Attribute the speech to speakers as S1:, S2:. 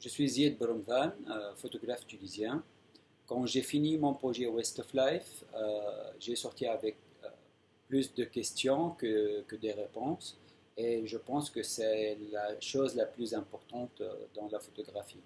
S1: je suis Zied Bromvan, euh, photographe tunisien. Quand j'ai fini mon projet West of Life, euh, j'ai sorti avec euh, plus de questions que, que, des réponses. Et je pense que c'est la chose la plus importante euh, dans la photographie.